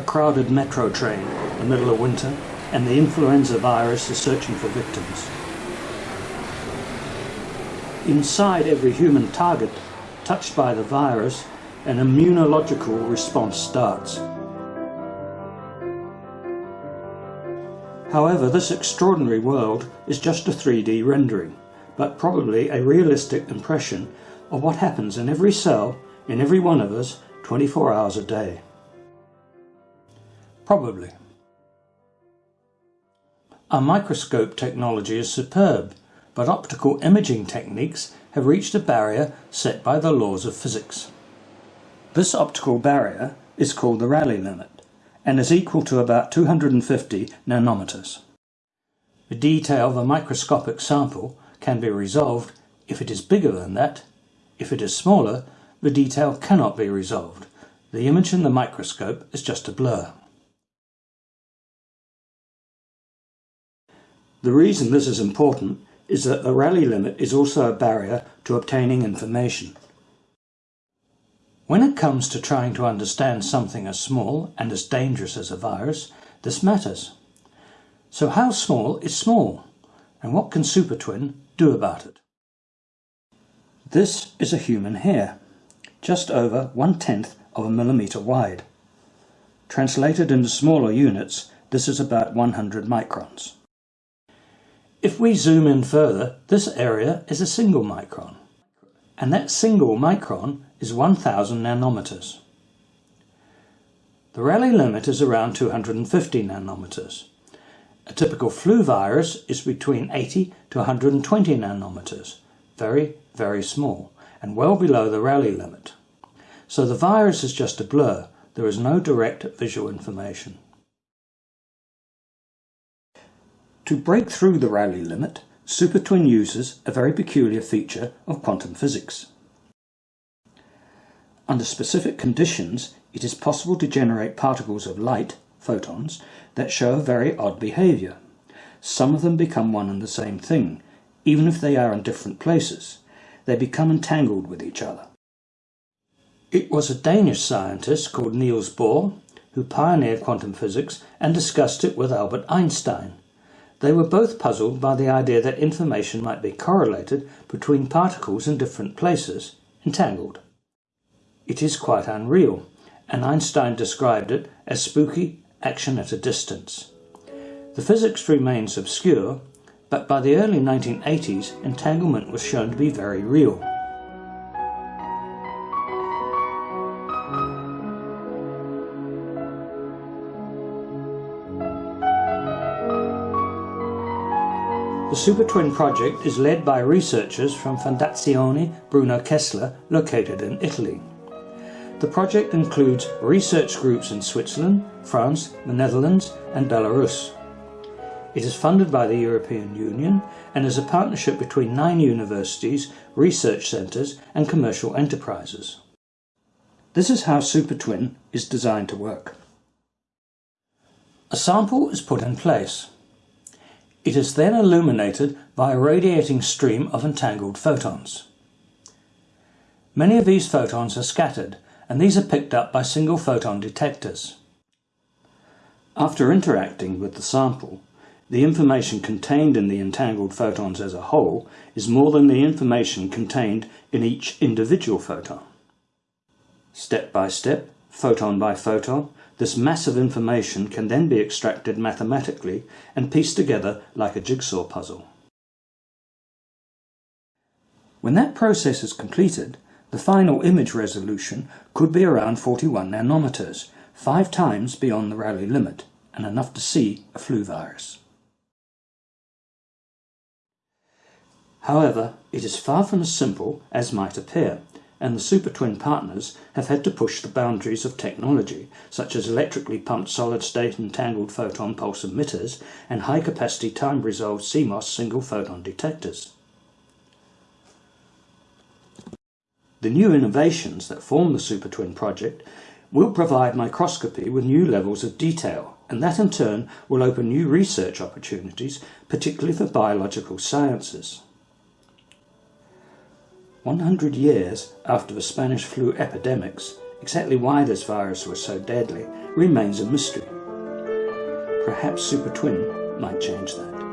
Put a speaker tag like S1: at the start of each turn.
S1: crowded metro train the middle of winter and the influenza virus is searching for victims. Inside every human target touched by the virus, an immunological response starts. However, this extraordinary world is just a 3D rendering, but probably a realistic impression of what happens in every cell, in every one of us, 24 hours a day. Probably. Our microscope technology is superb, but optical imaging techniques have reached a barrier set by the laws of physics. This optical barrier is called the Rayleigh limit and is equal to about 250 nanometers. The detail of a microscopic sample can be resolved if it is bigger than that. If it is smaller, the detail cannot be resolved. The image in the microscope is just a blur. The reason this is important is that the Rayleigh limit is also a barrier to obtaining information. When it comes to trying to understand something as small and as dangerous as a virus, this matters. So how small is small? And what can SuperTwin do about it? This is a human hair, just over one-tenth of a millimetre wide. Translated into smaller units, this is about 100 microns. If we zoom in further, this area is a single micron, and that single micron is 1000 nanometers. The Rayleigh limit is around 250 nanometers. A typical flu virus is between 80 to 120 nanometers, very, very small, and well below the Rayleigh limit. So the virus is just a blur, there is no direct visual information. To break through the Rayleigh limit, SuperTwin uses a very peculiar feature of quantum physics. Under specific conditions, it is possible to generate particles of light, photons, that show a very odd behavior. Some of them become one and the same thing, even if they are in different places. They become entangled with each other. It was a Danish scientist called Niels Bohr who pioneered quantum physics and discussed it with Albert Einstein. They were both puzzled by the idea that information might be correlated between particles in different places, entangled. It is quite unreal, and Einstein described it as spooky action at a distance. The physics remains obscure, but by the early 1980s entanglement was shown to be very real. The SuperTwin project is led by researchers from Fondazione Bruno Kessler located in Italy. The project includes research groups in Switzerland, France, the Netherlands and Belarus. It is funded by the European Union and is a partnership between nine universities, research centres and commercial enterprises. This is how SuperTwin is designed to work. A sample is put in place. It is then illuminated by a radiating stream of entangled photons. Many of these photons are scattered and these are picked up by single photon detectors. After interacting with the sample, the information contained in the entangled photons as a whole is more than the information contained in each individual photon. Step by step, photon by photon, this mass of information can then be extracted mathematically and pieced together like a jigsaw puzzle. When that process is completed, the final image resolution could be around 41 nanometers, five times beyond the Rayleigh limit, and enough to see a flu virus. However, it is far from as simple as might appear, and the SuperTwin partners have had to push the boundaries of technology, such as electrically pumped solid-state entangled photon pulse emitters and high-capacity time-resolved CMOS single-photon detectors. The new innovations that form the SuperTwin project will provide microscopy with new levels of detail, and that in turn will open new research opportunities, particularly for biological sciences. 100 years after the Spanish flu epidemics, Exactly why this virus was so deadly remains a mystery. Perhaps Super Twin might change that.